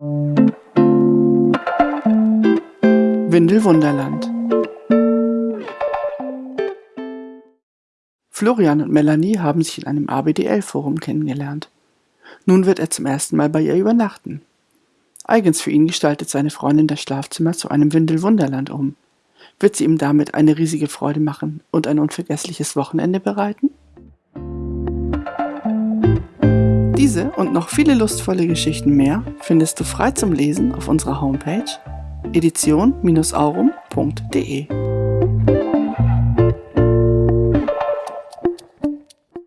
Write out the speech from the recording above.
Windelwunderland Florian und Melanie haben sich in einem ABDL-Forum kennengelernt. Nun wird er zum ersten Mal bei ihr übernachten. Eigens für ihn gestaltet seine Freundin das Schlafzimmer zu einem Windelwunderland um. Wird sie ihm damit eine riesige Freude machen und ein unvergessliches Wochenende bereiten? Diese und noch viele lustvolle Geschichten mehr findest du frei zum Lesen auf unserer Homepage edition-aurum.de.